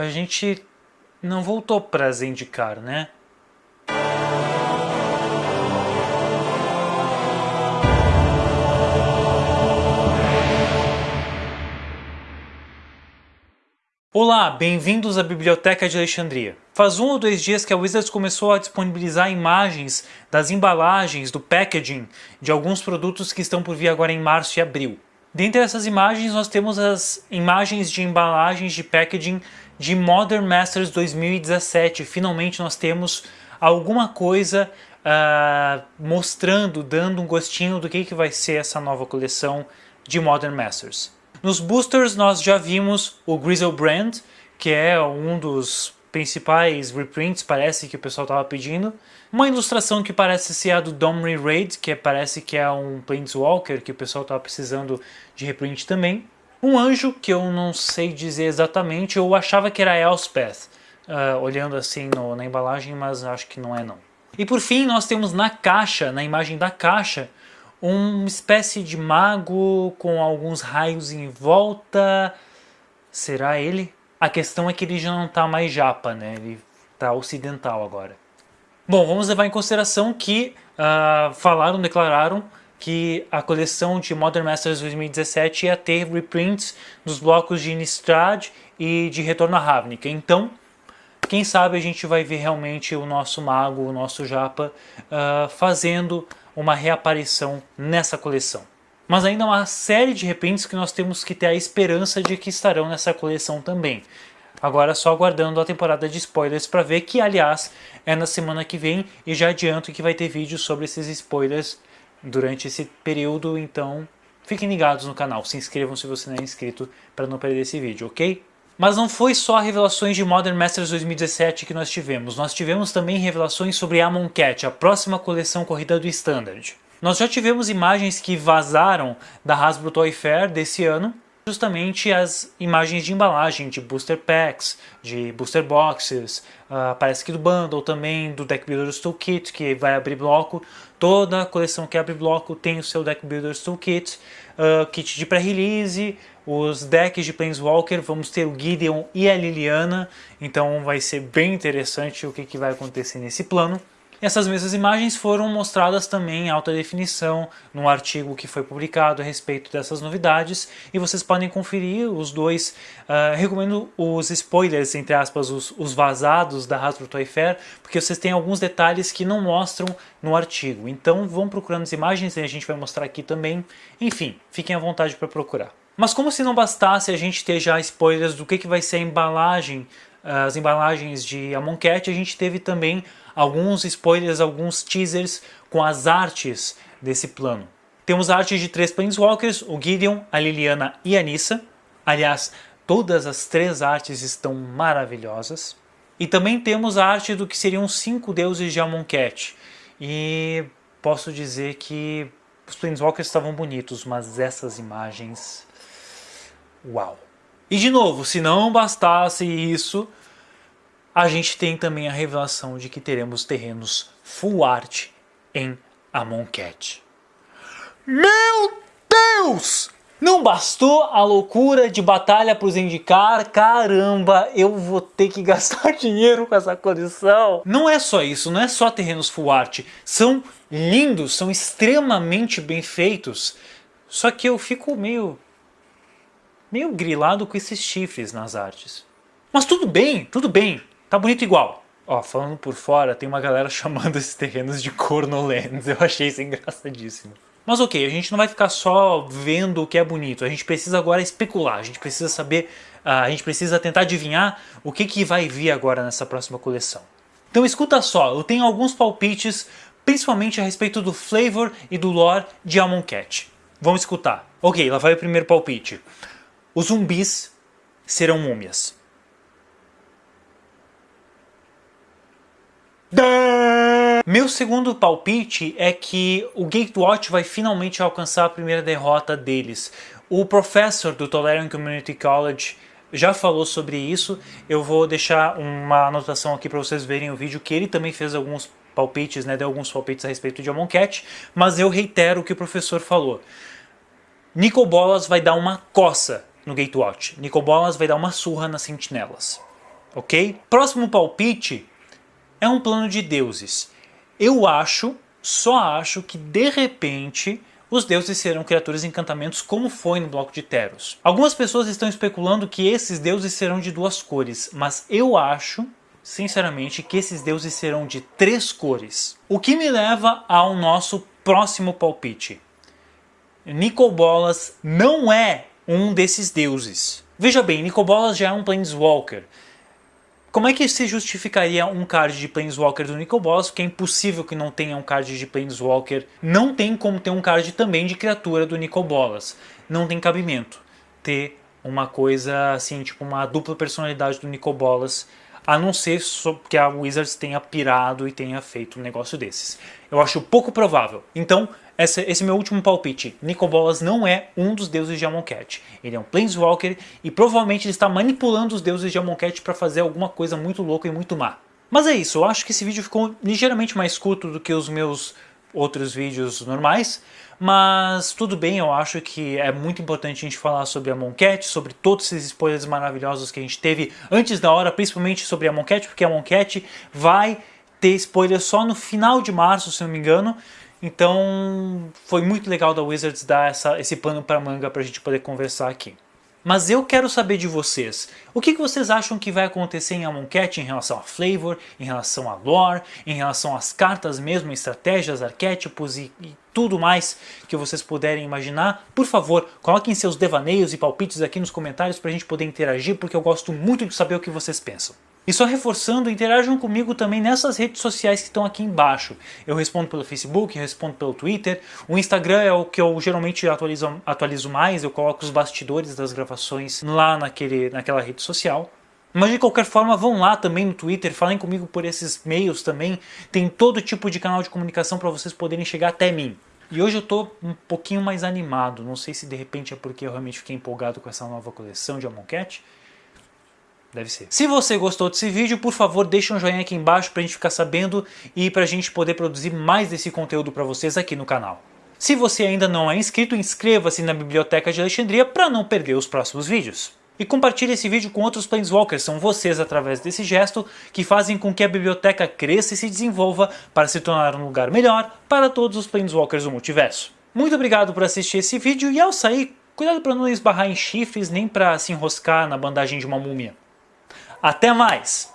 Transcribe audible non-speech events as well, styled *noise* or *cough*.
a gente não voltou para Zendikar, né? Olá, bem-vindos à Biblioteca de Alexandria. Faz um ou dois dias que a Wizards começou a disponibilizar imagens das embalagens, do packaging de alguns produtos que estão por vir agora em março e abril. Dentre essas imagens nós temos as imagens de embalagens de packaging de Modern Masters 2017. Finalmente nós temos alguma coisa uh, mostrando, dando um gostinho do que, que vai ser essa nova coleção de Modern Masters. Nos boosters nós já vimos o Grizzle Brand, que é um dos principais reprints, parece que o pessoal estava pedindo. Uma ilustração que parece ser a do Domri Raid, que parece que é um Planeswalker, que o pessoal estava precisando de reprint também. Um anjo, que eu não sei dizer exatamente, eu achava que era Elspeth, uh, olhando assim no, na embalagem, mas acho que não é não. E por fim nós temos na caixa, na imagem da caixa, uma espécie de mago com alguns raios em volta. Será ele? A questão é que ele já não está mais japa, né? Ele está ocidental agora. Bom, vamos levar em consideração que uh, falaram, declararam que a coleção de Modern Masters 2017 ia ter reprints dos blocos de Innistrad e de Retorno a Ravnica. Então, quem sabe a gente vai ver realmente o nosso mago, o nosso japa, uh, fazendo uma reaparição nessa coleção. Mas ainda há uma série de repentes que nós temos que ter a esperança de que estarão nessa coleção também. Agora só aguardando a temporada de spoilers para ver que, aliás, é na semana que vem e já adianto que vai ter vídeo sobre esses spoilers durante esse período, então fiquem ligados no canal, se inscrevam se você não é inscrito para não perder esse vídeo, ok? Mas não foi só revelações de Modern Masters 2017 que nós tivemos, nós tivemos também revelações sobre Amonkhet, a próxima coleção corrida do Standard. Nós já tivemos imagens que vazaram da Hasbro Toy Fair desse ano, justamente as imagens de embalagem de booster packs, de booster boxes, uh, parece que do bundle também, do Deck Builders Toolkit, que vai abrir bloco. Toda coleção que abre bloco tem o seu Deck Builders Toolkit, uh, kit de pré-release, os decks de Planeswalker, vamos ter o Gideon e a Liliana, então vai ser bem interessante o que, que vai acontecer nesse plano. Essas mesmas imagens foram mostradas também em alta definição num artigo que foi publicado a respeito dessas novidades e vocês podem conferir os dois, uh, recomendo os spoilers, entre aspas, os, os vazados da Hasbro Toy Fair, porque vocês têm alguns detalhes que não mostram no artigo, então vão procurando as imagens e a gente vai mostrar aqui também, enfim, fiquem à vontade para procurar. Mas como se não bastasse a gente ter já spoilers do que, que vai ser a embalagem, as embalagens de Amonkhet, a gente teve também alguns spoilers, alguns teasers com as artes desse plano. Temos artes de três Planeswalkers, o Gideon, a Liliana e a Nissa. Aliás, todas as três artes estão maravilhosas. E também temos a arte do que seriam cinco deuses de Amonkhet. E posso dizer que os Planeswalkers estavam bonitos, mas essas imagens Uau! E de novo, se não bastasse isso, a gente tem também a revelação de que teremos terrenos full art em Amonkhet. Meu Deus! Não bastou a loucura de batalha para os indicar, caramba, eu vou ter que *laughs* gastar dinheiro com essa coleção. Não é só isso, não é só terrenos full art, são lindos, são extremamente bem feitos. Só que eu fico meio meio grilado com esses chifres nas artes. Mas tudo bem, tudo bem, tá bonito igual. Ó, falando por fora, tem uma galera *laughs* chamando esses terrenos de Cornolands, eu achei isso engraçadíssimo. Mas ok, a gente não vai ficar só vendo o que é bonito, a gente precisa agora especular, a gente precisa saber, uh, a gente precisa tentar adivinhar o que, que vai vir agora nessa próxima coleção. Então escuta só, eu tenho alguns palpites, principalmente a respeito do flavor e do lore de Amonkhet. Vamos escutar. Ok, lá vai o primeiro palpite. Os zumbis serão múmias. Meu segundo palpite é que o Gatewatch vai finalmente alcançar a primeira derrota deles. O professor do Tolerant Community College já falou sobre isso. Eu vou deixar uma anotação aqui para vocês verem o vídeo que ele também fez alguns palpites, né, deu alguns palpites a respeito de Amonkhet, mas eu reitero o que o professor falou. Bolas vai dar uma coça no Gatewatch. Nicobolas vai dar uma surra nas sentinelas. ok? Próximo palpite é um plano de deuses. Eu acho, só acho que de repente os deuses serão criaturas encantamentos como foi no bloco de Teros. Algumas pessoas estão especulando que esses deuses serão de duas cores, mas eu acho, sinceramente, que esses deuses serão de três cores. O que me leva ao nosso próximo palpite. Nicobolas não é um desses deuses. Veja bem, Nicobolas já é um Planeswalker. Como é que se justificaria um card de Planeswalker do Nicobolas? Porque é impossível que não tenha um card de Planeswalker. Não tem como ter um card também de criatura do Nicobolas. Não tem cabimento ter uma coisa assim, tipo uma dupla personalidade do Nicobolas a não ser que a Wizards tenha pirado e tenha feito um negócio desses. Eu acho pouco provável. Então, esse, esse meu último palpite. Nicobolas não é um dos deuses de Amonkhet. Ele é um Planeswalker e provavelmente ele está manipulando os deuses de Amonkhet para fazer alguma coisa muito louca e muito má. Mas é isso, eu acho que esse vídeo ficou ligeiramente mais curto do que os meus outros vídeos normais, mas tudo bem, eu acho que é muito importante a gente falar sobre a Moncat, sobre todos esses spoilers maravilhosos que a gente teve antes da hora, principalmente sobre a Moncat, porque a Moncat vai ter spoiler só no final de março, se não me engano, então foi muito legal da Wizards dar essa, esse pano para manga para a gente poder conversar aqui. Mas eu quero saber de vocês, o que, que vocês acham que vai acontecer em Amonkhet em relação a flavor, em relação a lore, em relação às cartas mesmo, estratégias, arquétipos e, e tudo mais que vocês puderem imaginar. Por favor, coloquem seus devaneios e palpites aqui nos comentários para a gente poder interagir, porque eu gosto muito de saber o que vocês pensam. E só reforçando, interajam comigo também nessas redes sociais que estão aqui embaixo. Eu respondo pelo Facebook, respondo pelo Twitter. O Instagram é o que eu geralmente atualizo, atualizo mais, eu coloco os bastidores das gravações lá naquele, naquela rede social. Mas de qualquer forma, vão lá também no Twitter, falem comigo por esses meios também. Tem todo tipo de canal de comunicação para vocês poderem chegar até mim. E hoje eu estou um pouquinho mais animado, não sei se de repente é porque eu realmente fiquei empolgado com essa nova coleção de Amonkhet. Deve ser. Se você gostou desse vídeo, por favor, deixe um joinha aqui embaixo para a gente ficar sabendo e para a gente poder produzir mais desse conteúdo para vocês aqui no canal. Se você ainda não é inscrito, inscreva-se na Biblioteca de Alexandria para não perder os próximos vídeos. E compartilhe esse vídeo com outros Planeswalkers, são vocês através desse gesto que fazem com que a biblioteca cresça e se desenvolva para se tornar um lugar melhor para todos os Planeswalkers do multiverso. Muito obrigado por assistir esse vídeo e ao sair, cuidado para não esbarrar em chifres nem para se enroscar na bandagem de uma múmia. Até mais!